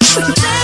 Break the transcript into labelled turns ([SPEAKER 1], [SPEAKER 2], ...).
[SPEAKER 1] Yeah.